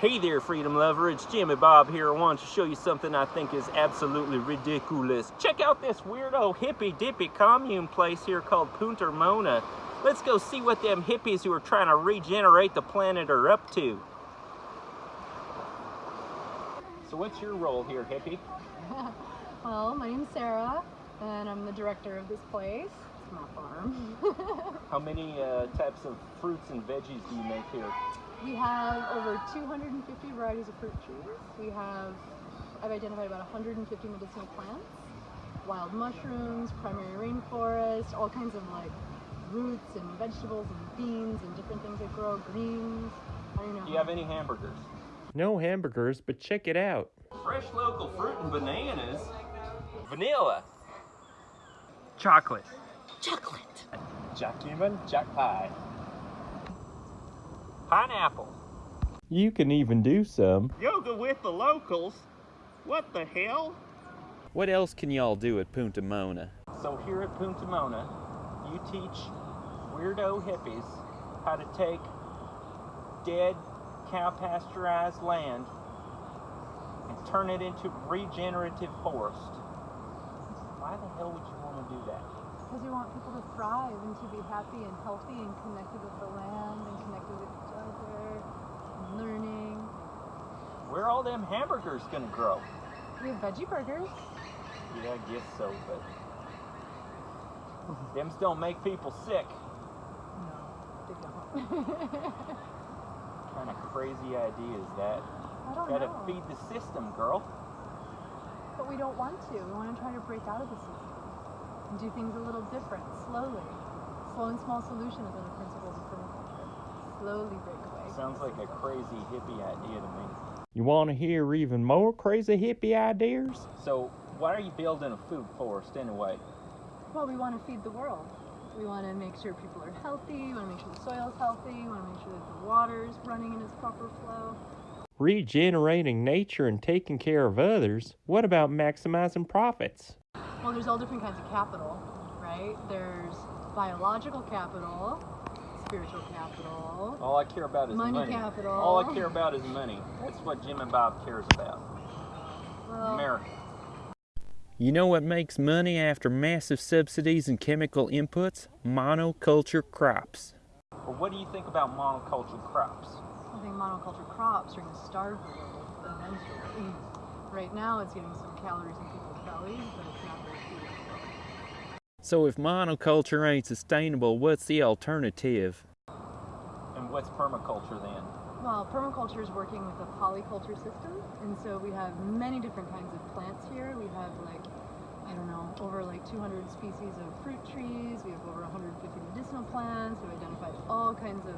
Hey there, freedom lover. It's Jimmy Bob here. I wanted to show you something I think is absolutely ridiculous. Check out this weirdo hippy-dippy commune place here called Punta Mona. Let's go see what them hippies who are trying to regenerate the planet are up to. So what's your role here, hippie? well, my name's Sarah, and I'm the director of this place. It's my farm. How many uh, types of fruits and veggies do you make here? We have over 250 varieties of fruit trees. We have, I've identified about 150 medicinal plants, wild mushrooms, primary rainforest, all kinds of like roots and vegetables and beans and different things that grow, greens. I don't know. Do you have any hamburgers? No hamburgers, but check it out. Fresh local fruit and bananas. Vanilla. Chocolate. Chocolate. Jack human, jack pie. Pineapple. You can even do some. Yoga with the locals. What the hell? What else can y'all do at Punta Mona? So here at Punta Mona, you teach weirdo hippies how to take dead cow pasteurized land and turn it into regenerative forest. Why the hell would you want to do that? Because we want people to thrive and to be happy and healthy and connected with the land and connected with each other and learning. Where are all them hamburgers gonna grow? We have veggie burgers. Yeah, I guess so, but them don't make people sick. No, they don't. kind of crazy idea is that? I don't Gotta know. feed the system, girl. But we don't want to. We want to try to break out of the system and do things a little different, slowly. Slow and small solution is one of the principles of permaculture. Slowly break away. Sounds like a crazy hippie idea to me. You want to hear even more crazy hippie ideas? So, why are you building a food forest anyway? Well, we want to feed the world. We want to make sure people are healthy. We want to make sure the soil's healthy. We want to make sure that the water's running in its proper flow. Regenerating nature and taking care of others? What about maximizing profits? Well, there's all different kinds of capital, right? There's biological capital, spiritual capital. All I care about is Money money. capital. All I care about is money. That's what Jimmy Bob cares about. Well, America. You know what makes money after massive subsidies and chemical inputs? Monoculture crops. Well, what do you think about monoculture crops? I think monoculture crops are going to starve the world eventually. Right now, it's getting some calories in people's bellies, but it's not very food. So if monoculture ain't sustainable, what's the alternative? And what's permaculture then? Well, permaculture is working with a polyculture system, and so we have many different kinds of plants here. We have like, I don't know, over like 200 species of fruit trees. We have over 150 medicinal plants. We've identified all kinds of,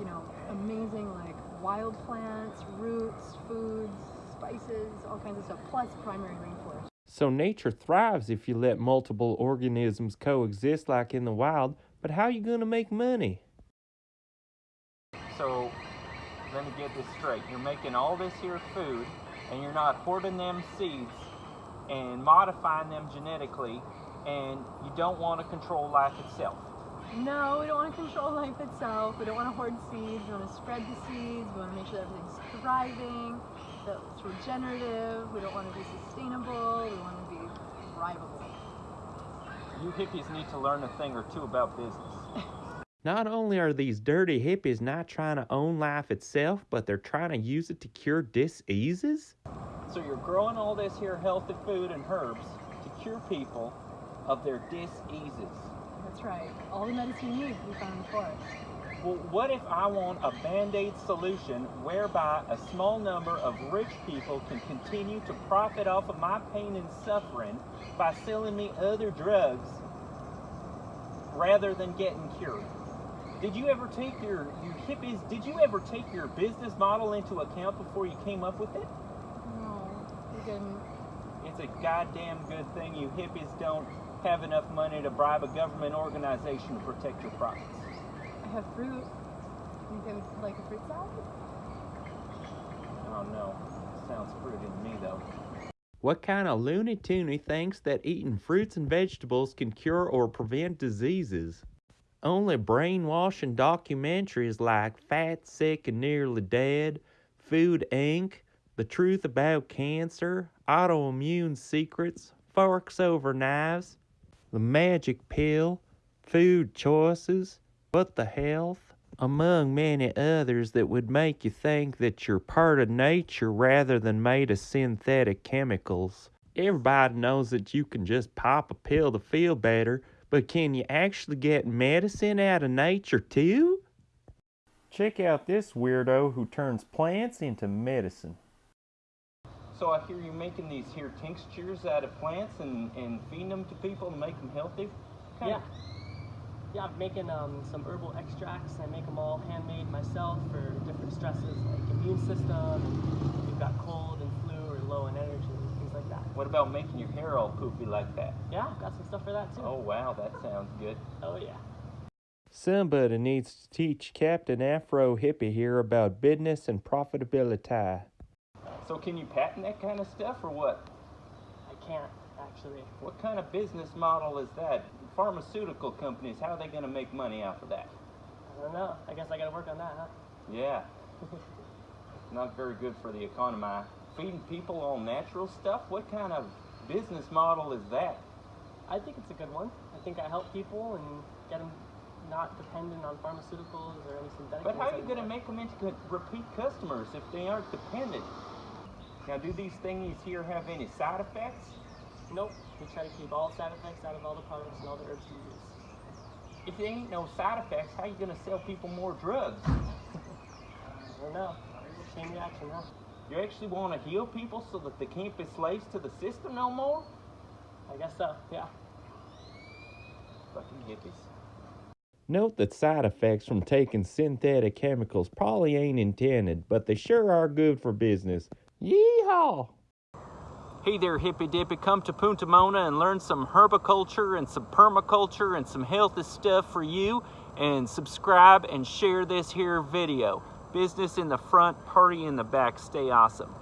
you know, amazing like wild plants, roots, foods, spices, all kinds of stuff, plus primary rainforest. So nature thrives if you let multiple organisms coexist like in the wild, but how are you gonna make money? So, let me get this straight. You're making all this here food, and you're not hoarding them seeds and modifying them genetically, and you don't want to control life itself. No, we don't want to control life itself. We don't want to hoard seeds. We want to spread the seeds. We want to make sure everything's thriving, that it's regenerative. We don't want to be sustainable. We want to be thrivable. You hippies need to learn a thing or two about business. Not only are these dirty hippies not trying to own life itself, but they're trying to use it to cure diseases? So you're growing all this here healthy food and herbs to cure people of their diseases. That's right. All the medicine you need we found in the forest. Well, what if I want a band-aid solution whereby a small number of rich people can continue to profit off of my pain and suffering by selling me other drugs rather than getting cured? Did you ever take your, you hippies, did you ever take your business model into account before you came up with it? No, we didn't. It's a goddamn good thing you hippies don't have enough money to bribe a government organization to protect your profits. Have fruit. You I like a fruit salad? Oh no, sounds fruity to me though. What kind of loony toony thinks that eating fruits and vegetables can cure or prevent diseases? Only brainwashing documentaries like Fat, Sick, and Nearly Dead, Food Inc., The Truth About Cancer, Autoimmune Secrets, Forks Over Knives, The Magic Pill, Food Choices, What the Health, among many others that would make you think that you're part of nature rather than made of synthetic chemicals. Everybody knows that you can just pop a pill to feel better, but can you actually get medicine out of nature too? Check out this weirdo who turns plants into medicine. So I hear you making these here tinctures out of plants and, and feeding them to people to make them healthy? Kind Yeah. of- Yeah, I'm making um, some herbal extracts. I make them all handmade myself for different stresses like immune system, and if you've got cold and flu or low in energy, things like that. What about making your hair all poofy like that? Yeah, I've got some stuff for that too. Oh wow, that sounds good. Oh, yeah. Somebody needs to teach Captain Afro Hippie here about business and profitability. So can you patent that kind of stuff or what? I can't actually. What kind of business model is that? Pharmaceutical companies, how are they going to make money off of that? I don't know. I guess I gotta work on that, huh? Yeah. Not very good for the economy. Feeding people all natural stuff? What kind of business model is that? I think it's a good one. I think I help people and get them not dependent on pharmaceuticals or any synthetic. But how are you going to make them into repeat customers if they aren't dependent? Now, do these thingies here have any side effects? Nope. We try to keep all side effects out of all the products and all the herbs we use. If there ain't no side effects, how you to sell people more drugs? I don't know. Chain reaction, huh? You actually want to heal people so that they can't be slaves to the system no more? I guess so. Yeah. Fucking hippies. Note that side effects from taking synthetic chemicals probably ain't intended, but they sure are good for business. Yeehaw! Hey there, hippy dippy. Come to Punta Mona and learn some herbiculture and some permaculture and some healthy stuff for you. And subscribe and share this here video. Business in the front, party in the back. Stay awesome.